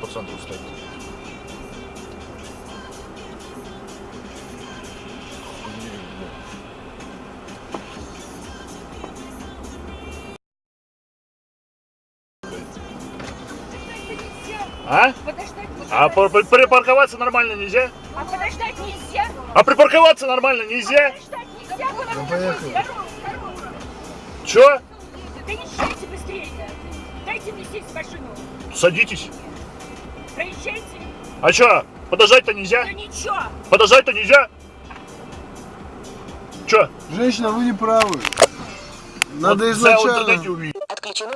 по центру стоит. А? Подождать, А подождать. пар- припарковаться нормально нельзя? А подождать нельзя? А припарковаться нормально нельзя? Подождать нельзя? Ну, поехали. Чё? Да езжайте быстрее. Дайте мне сесть в машину. Садитесь. Проезжайте. А чё? Подождать-то нельзя? Да ничего. Подождать-то нельзя? Чё? Женщина, вы не правы. Надо Вот изначально... Отключено